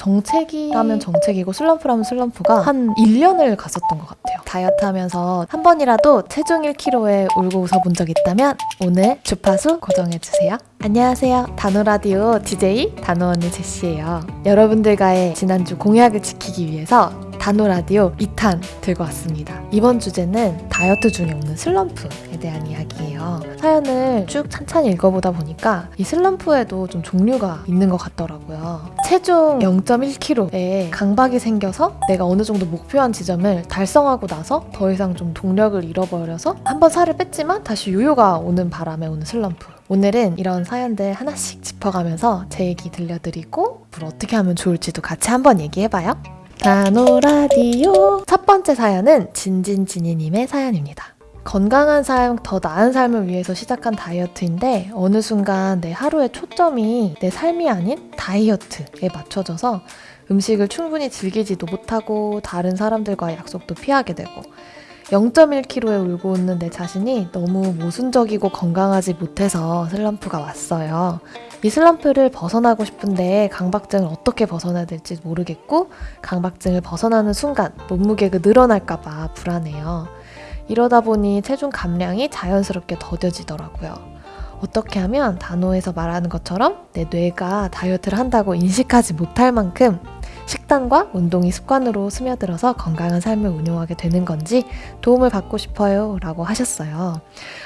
정체기라면 정체기고 슬럼프라면 슬럼프가 한 1년을 갔었던 것 같아요. 다이어트 하면서 한 번이라도 체중 1kg에 울고 웃어본 적 있다면 오늘 주파수 고정해주세요. 안녕하세요. 단호라디오 DJ 단호 언니 제시예요. 여러분들과의 지난주 공약을 지키기 위해서 단호 라디오 2탄 들고 왔습니다. 이번 주제는 다이어트 중에 오는 슬럼프에 대한 이야기예요. 사연을 쭉 찬찬히 읽어보다 보니까 이 슬럼프에도 좀 종류가 있는 것 같더라고요. 체중 0.1kg에 강박이 생겨서 내가 어느 정도 목표한 지점을 달성하고 나서 더 이상 좀 동력을 잃어버려서 한번 살을 뺐지만 다시 요요가 오는 바람에 오는 슬럼프. 오늘은 이런 사연들 하나씩 짚어가면서 제 얘기 들려드리고 뭘 어떻게 하면 좋을지도 같이 한번 얘기해봐요. 나노라디오 첫 번째 사연은 진진진이님의 사연입니다. 건강한 삶, 더 나은 삶을 위해서 시작한 다이어트인데 어느 순간 내 하루의 초점이 내 삶이 아닌 다이어트에 맞춰져서 음식을 충분히 즐기지도 못하고 다른 사람들과의 약속도 피하게 되고 0.1kg에 울고 웃는 내 자신이 너무 모순적이고 건강하지 못해서 슬럼프가 왔어요. 이 슬럼프를 벗어나고 싶은데 강박증을 어떻게 벗어나야 될지 모르겠고 강박증을 벗어나는 순간 몸무게가 늘어날까봐 불안해요. 이러다 보니 체중 감량이 자연스럽게 더뎌지더라고요. 어떻게 하면 단호에서 말하는 것처럼 내 뇌가 다이어트를 한다고 인식하지 못할 만큼 식단과 운동이 습관으로 스며들어서 건강한 삶을 운용하게 되는 건지 도움을 받고 싶어요 라고 하셨어요.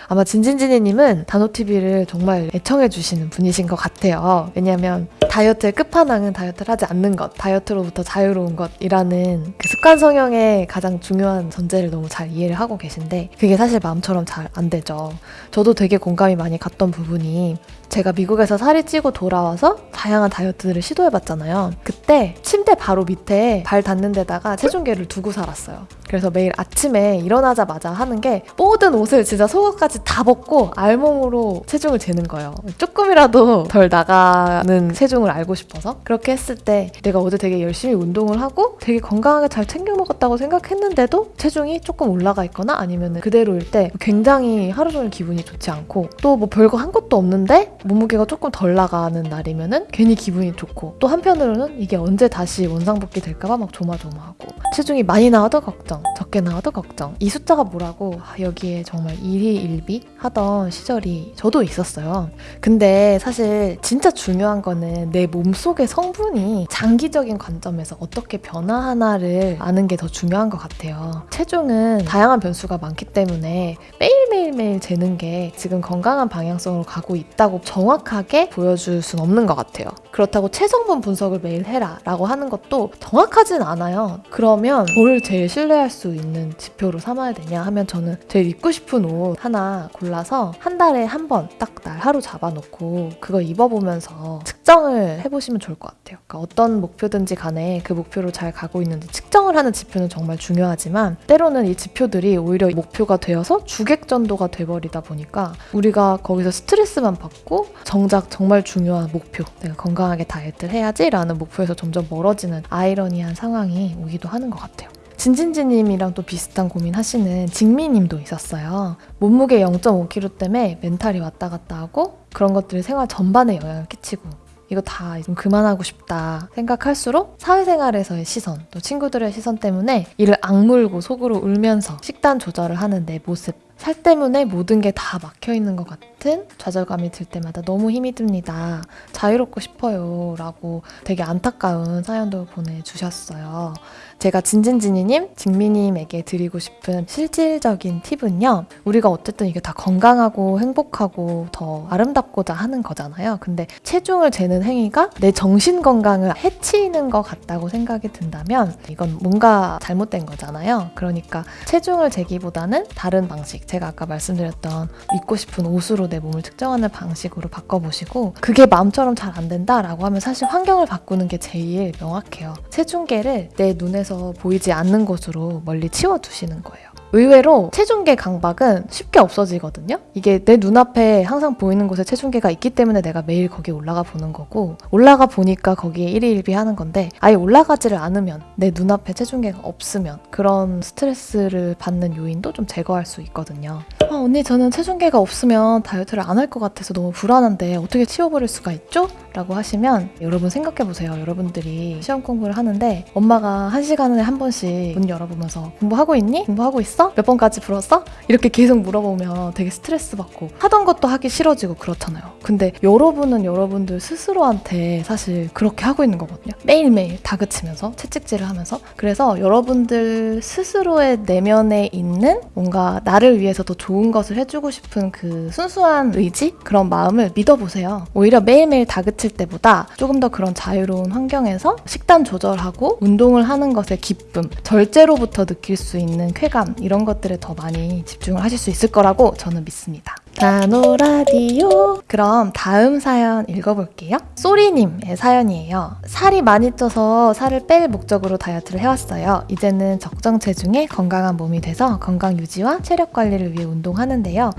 아마 진진진이님은 단호TV를 정말 애청해주시는 분이신 것 같아요. 왜냐하면 다이어트의 끝판왕은 다이어트를 하지 않는 것, 다이어트로부터 자유로운 것이라는 그 습관 성형의 가장 중요한 전제를 너무 잘 이해를 하고 계신데 그게 사실 마음처럼 잘 안 되죠. 저도 되게 공감이 많이 갔던 부분이 제가 미국에서 살이 찌고 돌아와서 다양한 다이어트들을 시도해봤잖아요. 그때 침대 바로 밑에 발 닿는 데다가 체중계를 두고 살았어요. 그래서 매일 아침에 일어나자마자 하는 게 모든 옷을 진짜 속옷까지 다 벗고 알몸으로 체중을 재는 거예요. 조금이라도 덜 나가는 체중을 알고 싶어서 그렇게 했을 때 내가 어제 되게 열심히 운동을 하고 되게 건강하게 잘 챙겨 먹었다고 생각했는데도 체중이 조금 올라가 있거나 아니면 그대로일 때 굉장히 하루 종일 기분이 좋지 않고 또 뭐 별거 한 것도 없는데 몸무게가 조금 덜 나가는 날이면은 괜히 기분이 좋고 또 한편으로는 이게 언제 다시 원상복귀 될까봐 막 조마조마하고 체중이 많이 나와도 걱정 적게 나와도 걱정 이 숫자가 뭐라고? 아, 여기에 정말 일희일비 하던 시절이 저도 있었어요. 근데 사실 진짜 중요한 거는 내 몸속의 성분이 장기적인 관점에서 어떻게 변화하나를 아는 게 더 중요한 것 같아요. 체중은 다양한 변수가 많기 때문에 매일 매일매일 재는 게 지금 건강한 방향성으로 가고 있다고 정확하게 보여줄 순 없는 것 같아요 그렇다고 체성분 분석을 매일 해라 라고 하는 것도 정확하진 않아요 그러면 뭘 제일 신뢰할 수 있는 지표로 삼아야 되냐 하면 저는 제일 입고 싶은 옷 하나 골라서 한 달에 한 번 딱 날 하루 잡아놓고 그거 입어보면서 측정을 해보시면 좋을 것 같아요. 그러니까 어떤 목표든지 간에 그 목표로 잘 가고 있는지 측정을 하는 지표는 정말 중요하지만 때로는 이 지표들이 오히려 목표가 되어서 주객전 도가 돼버리다 보니까 우리가 거기서 스트레스만 받고 정작 정말 중요한 목표 내가 건강하게 다이어트를 해야지 라는 목표에서 점점 멀어지는 아이러니한 상황이 오기도 하는 것 같아요. 진진지님이랑 또 비슷한 고민 하시는 직미님도 있었어요. 몸무게 0.5kg 때문에 멘탈이 왔다 갔다 하고 그런 것들이 생활 전반에 영향을 끼치고 이거 다 좀 그만하고 싶다 생각할수록 사회생활에서의 시선 또 친구들의 시선 때문에 이를 악물고 속으로 울면서 식단 조절을 하는 내 모습 살 때문에 모든 게 다 막혀 있는 것 같은 좌절감이 들 때마다 너무 힘이 듭니다. 자유롭고 싶어요. 라고 되게 안타까운 사연도 보내주셨어요. 제가 진진진이님, 직미님에게 드리고 싶은 실질적인 팁은요. 우리가 어쨌든 이게 다 건강하고 행복하고 더 아름답고자 하는 거잖아요. 근데 체중을 재는 행위가 내 정신 건강을 해치는 것 같다고 생각이 든다면 이건 뭔가 잘못된 거잖아요. 그러니까 체중을 재기보다는 다른 방식, 제가 아까 말씀드렸던 입고 싶은 옷으로 내 몸을 측정하는 방식으로 바꿔보시고 그게 마음처럼 잘 안 된다라고 하면 사실 환경을 바꾸는 게 제일 명확해요. 체중계를 내 눈에서 보이지 않는 곳으로 멀리 치워두시는 거예요. 의외로 체중계 강박은 쉽게 없어지거든요. 이게 내 눈앞에 항상 보이는 곳에 체중계가 있기 때문에 내가 매일 거기 올라가 보는 거고 올라가 보니까 거기에 일희일비 하는 건데 아예 올라가지를 않으면 내 눈앞에 체중계가 없으면 그런 스트레스를 받는 요인도 좀 제거할 수 있거든요. 아, 언니 저는 체중계가 없으면 다이어트를 안 할 것 같아서 너무 불안한데 어떻게 치워버릴 수가 있죠? 라고 하시면 여러분 생각해보세요. 여러분들이 시험 공부를 하는데 엄마가 한 시간에 한 번씩 문 열어보면서 공부하고 있니? 공부하고 있어? 몇 번까지 불었어? 이렇게 계속 물어보면 되게 스트레스 받고 하던 것도 하기 싫어지고 그렇잖아요. 근데 여러분은 여러분들 스스로한테 사실 그렇게 하고 있는 거거든요. 매일매일 다그치면서 채찍질을 하면서 그래서 여러분들 스스로의 내면에 있는 뭔가 나를 위해서 더 좋은 것을 해주고 싶은 그 순수한 의지? 그런 마음을 믿어보세요. 오히려 매일매일 다그 칠 때보다 조금 더 그런 자유로운 환경에서 식단 조절하고 운동을 하는 것의 기쁨, 절제로부터 느낄 수 있는 쾌감 이런 것들에 더 많이 집중을 하실 수 있을 거라고 저는 믿습니다. 나노라디오 그럼 다음 사연 읽어볼게요. 쏘리님의 사연이에요. 살이 많이 쪄서 살을 뺄 목적으로 다이어트를 해왔어요. 이제는 적정 체중에 건강한 몸이 돼서 건강 유지와 체력 관리를 위해 운동하는데요.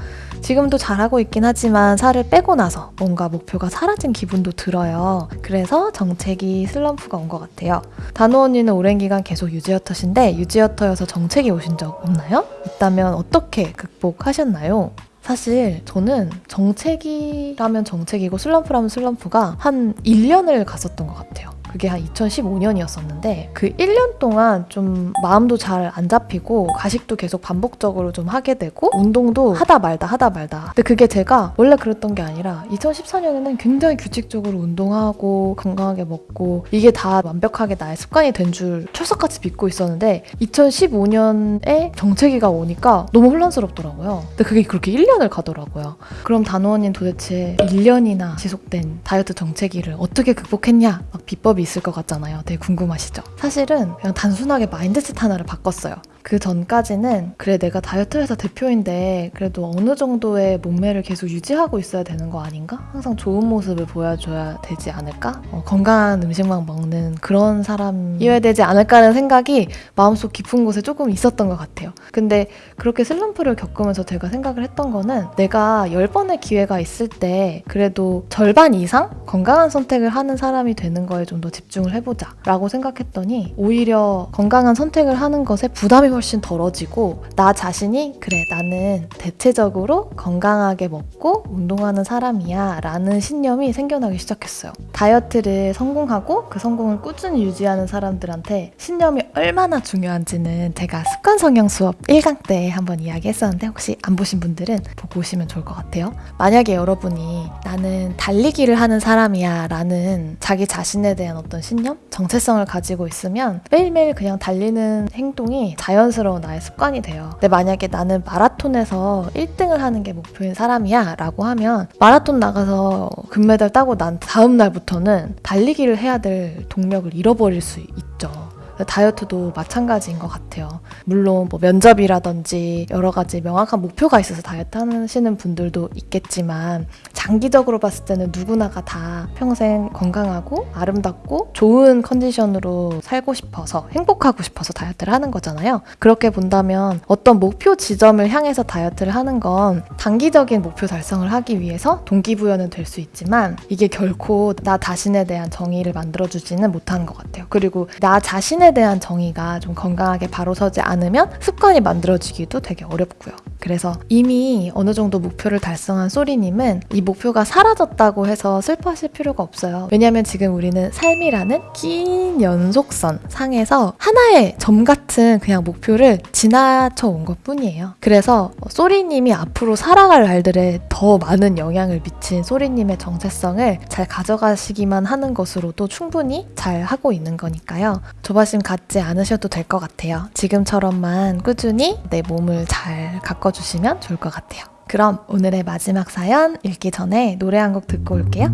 지금도 잘하고 있긴 하지만 살을 빼고 나서 뭔가 목표가 사라진 기분도 들어요. 그래서 정책이 슬럼프가 온 것 같아요. 단호 언니는 오랜 기간 계속 유지어터신데 유지어터여서 정책이 오신 적 없나요? 있다면 어떻게 극복하셨나요? 사실 저는 정책이라면 정책이고 슬럼프라면 슬럼프가 한 1년을 갔었던 것 같아요. 그게 한 2015년이었었는데 그 1년 동안 좀 마음도 잘 안 잡히고 가식도 계속 반복적으로 좀 하게 되고 운동도 하다 말다 하다 말다. 근데 그게 제가 원래 그랬던 게 아니라 2014년에는 굉장히 규칙적으로 운동하고 건강하게 먹고 이게 다 완벽하게 나의 습관이 된 줄 철석같이 믿고 있었는데 2015년에 정체기가 오니까 너무 혼란스럽더라고요. 근데 그게 그렇게 1년을 가더라고요. 그럼 단호원님 도대체 1년이나 지속된 다이어트 정체기를 어떻게 극복했냐? 막 비법이 있을 것 같잖아요. 되게 궁금하시죠? 사실은 그냥 단순하게 마인드셋 하나를 바꿨어요. 그 전까지는 그래 내가 다이어트 회사 대표인데 그래도 어느 정도의 몸매를 계속 유지하고 있어야 되는 거 아닌가? 항상 좋은 모습을 보여줘야 되지 않을까? 어, 건강한 음식만 먹는 그런 사람이어야 되지 않을까라는 생각이 마음속 깊은 곳에 조금 있었던 것 같아요. 근데 그렇게 슬럼프를 겪으면서 제가 생각을 했던 거는 내가 10번의 기회가 있을 때 그래도 절반 이상 건강한 선택을 하는 사람이 되는 거에 좀 더 집중을 해보자 라고 생각했더니 오히려 건강한 선택을 하는 것에 부담이 훨씬 덜어지고 나 자신이 그래 나는 대체적으로 건강하게 먹고 운동하는 사람이야 라는 신념이 생겨나기 시작했어요. 다이어트를 성공하고 그 성공을 꾸준히 유지하는 사람들한테 신념이 얼마나 중요한지는 제가 습관 성형 수업 1강 때 한번 이야기했었는데 혹시 안 보신 분들은 보고 오시면 좋을 것 같아요. 만약에 여러분이 나는 달리기를 하는 사람이야 라는 자기 자신에 대한 어떤 신념, 정체성을 가지고 있으면 매일매일 그냥 달리는 행동이 자연 자연스러운 나의 습관이 돼요. 근데 만약에 나는 마라톤에서 1등을 하는 게 목표인 사람이야 라고 하면 마라톤 나가서 금메달 따고 난 다음 날부터는 달리기를 해야 될 동력을 잃어버릴 수 있죠. 다이어트도 마찬가지인 것 같아요. 물론 뭐 면접이라든지 여러 가지 명확한 목표가 있어서 다이어트 하시는 분들도 있겠지만 장기적으로 봤을 때는 누구나가 다 평생 건강하고 아름답고 좋은 컨디션으로 살고 싶어서 행복하고 싶어서 다이어트를 하는 거잖아요. 그렇게 본다면 어떤 목표 지점을 향해서 다이어트를 하는 건 단기적인 목표 달성을 하기 위해서 동기부여는 될 수 있지만 이게 결코 나 자신에 대한 정의를 만들어주지는 못하는 것 같아요. 그리고 나 자신의 습관에 대한 정의가 좀 건강하게 바로 서지 않으면 습관이 만들어지기도 되게 어렵고요. 그래서 이미 어느 정도 목표를 달성한 소리님은 이 목표가 사라졌다고 해서 슬퍼하실 필요가 없어요. 왜냐하면 지금 우리는 삶이라는 긴 연속선 상에서 하나의 점 같은 그냥 목표를 지나쳐 온 것 뿐이에요. 그래서 소리님이 앞으로 살아갈 날들에 더 많은 영향을 미친 소리님의 정체성을 잘 가져가시기만 하는 것으로도 충분히 잘 하고 있는 거니까요. 조바심 관심 갖지 않으셔도 될 것 같아요. 지금처럼만 꾸준히 내 몸을 잘 가꿔주시면 좋을 것 같아요. 그럼 오늘의 마지막 사연 읽기 전에 노래 한 곡 듣고 올게요.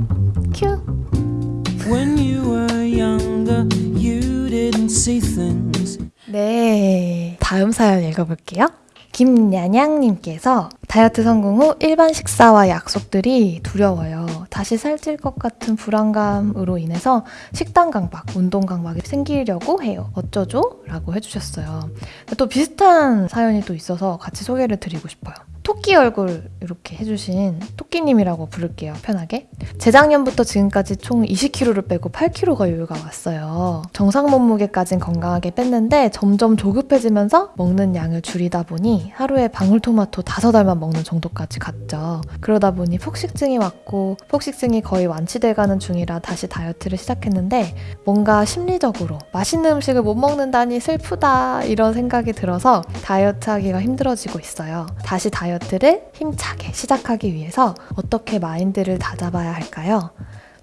큐! 네, 다음 사연 읽어볼게요. 김냐냥님께서 다이어트 성공 후 일반 식사와 약속들이 두려워요. 다시 살찔 것 같은 불안감으로 인해서 식단 강박, 운동 강박이 생기려고 해요. 어쩌죠? 라고 해주셨어요. 또 비슷한 사연이 또 있어서 같이 소개를 드리고 싶어요. 토끼 얼굴 이렇게 해주신 토끼님이라고 부를게요, 편하게. 재작년부터 지금까지 총 20kg를 빼고 8kg가 여유가 왔어요. 정상 몸무게까진 건강하게 뺐는데 점점 조급해지면서 먹는 양을 줄이다 보니 하루에 방울토마토 다섯 알만 먹는 정도까지 갔죠. 그러다 보니 폭식증이 왔고 폭식증이 거의 완치돼가는 중이라 다시 다이어트를 시작했는데 뭔가 심리적으로 맛있는 음식을 못 먹는다니 슬프다 이런 생각이 들어서 다이어트 하기가 힘들어지고 있어요. 다시 다이어트 를 힘차게 시작하기 위해서 어떻게 마인드를 다잡아야 할까요?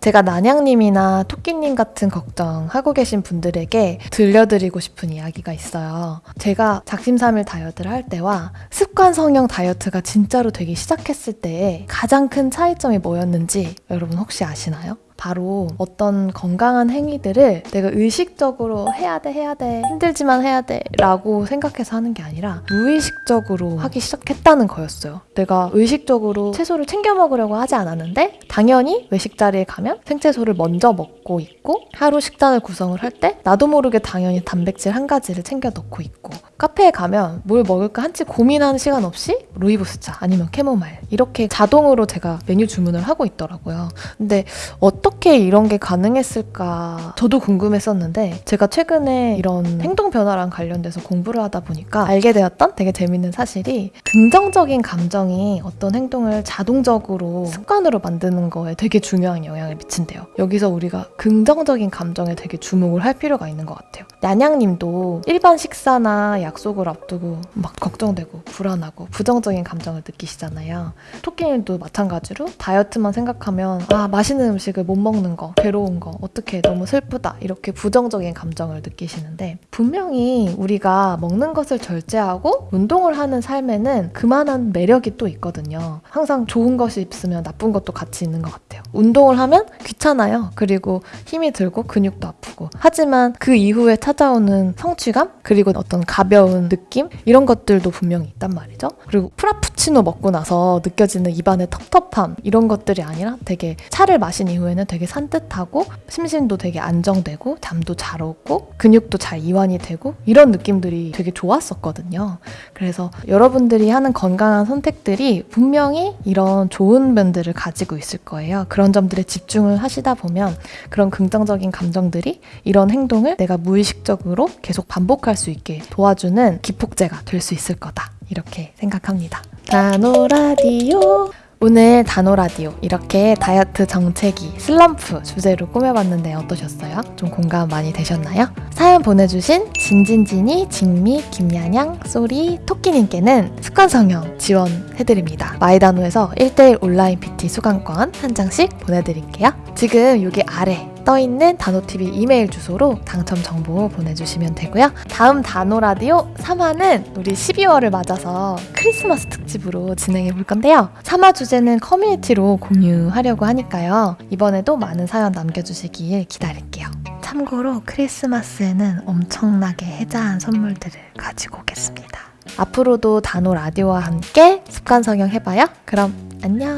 제가 난양님이나 토끼님 같은 걱정하고 계신 분들에게 들려드리고 싶은 이야기가 있어요. 제가 작심삼일 다이어트를 할 때와 습관 성형 다이어트가 진짜로 되기 시작했을 때의 가장 큰 차이점이 뭐였는지 여러분 혹시 아시나요? 바로 어떤 건강한 행위들을 내가 의식적으로 해야 돼, 해야 돼, 힘들지만 해야 돼 라고 생각해서 하는 게 아니라 무의식적으로 하기 시작했다는 거였어요. 내가 의식적으로 채소를 챙겨 먹으려고 하지 않았는데 당연히 외식 자리에 가면 생채소를 먼저 먹고 있고 하루 식단을 구성을 할 때 나도 모르게 당연히 단백질 한 가지를 챙겨 넣고 있고 카페에 가면 뭘 먹을까 한치 고민하는 시간 없이 루이보스차 아니면 캐모마일 이렇게 자동으로 제가 메뉴 주문을 하고 있더라고요. 근데 어 떻게 이런 게 가능했을까 저도 궁금했었는데 제가 최근에 이런 행동 변화랑 관련돼서 공부를 하다 보니까 알게 되었던 되게 재밌는 사실이 긍정적인 감정이 어떤 행동을 자동적으로 습관으로 만드는 거에 되게 중요한 영향을 미친대요. 여기서 우리가 긍정적인 감정에 되게 주목을 할 필요가 있는 것 같아요. 냐냥님도 일반 식사나 약속을 앞두고 막 걱정되고 불안하고 부정적인 감정을 느끼시잖아요. 토끼님도 마찬가지로 다이어트만 생각하면 아 맛있는 음식을 못 먹는 거 괴로운 거 어떻게 너무 슬프다 이렇게 부정적인 감정을 느끼시는데 분명히 우리가 먹는 것을 절제하고 운동을 하는 삶에는 그만한 매력이 또 있거든요. 항상 좋은 것이 있으면 나쁜 것도 같이 있는 것 같아요. 운동을 하면 귀찮아요. 그리고 힘이 들고 근육도 아프고 하지만 그 이후에 찾아오는 성취감 그리고 어떤 가벼운 느낌 이런 것들도 분명히 있단 말이죠. 그리고 프라푸치노 먹고 나서 느껴지는 입안의 텁텁함 이런 것들이 아니라 되게 차를 마신 이후에는 되게 산뜻하고 심신도 되게 안정되고 잠도 잘 오고 근육도 잘 이완이 되고 이런 느낌들이 되게 좋았었거든요. 그래서 여러분들이 하는 건강한 선택들이 분명히 이런 좋은 면들을 가지고 있을 거예요. 그런 점들에 집중을 하시다 보면 그런 긍정적인 감정들이 이런 행동을 내가 무의식적으로 계속 반복할 수 있게 도와주는 기폭제가 될 수 있을 거다. 이렇게 생각합니다. 다노 라디오 오늘 다노 라디오 이렇게 다이어트 정체기 슬럼프 주제로 꾸며봤는데 어떠셨어요? 좀 공감 많이 되셨나요? 사연 보내주신 진진진이, 직미, 김야냥, 쏘리, 토끼님께는 습관 성형 지원해드립니다. 마이다노에서 1대1 온라인 PT 수강권 한 장씩 보내드릴게요. 지금 여기 아래 떠있는 단호TV 이메일 주소로 당첨 정보 보내주시면 되고요. 다음 단호라디오 3화는 우리 12월을 맞아서 크리스마스 특집으로 진행해 볼 건데요. 3화 주제는 커뮤니티로 공유하려고 하니까요. 이번에도 많은 사연 남겨주시길 기다릴게요. 참고로 크리스마스에는 엄청나게 해자한 선물들을 가지고 오겠습니다. 앞으로도 단호 라디오와 함께 습관 성형 해봐요. 그럼 안녕.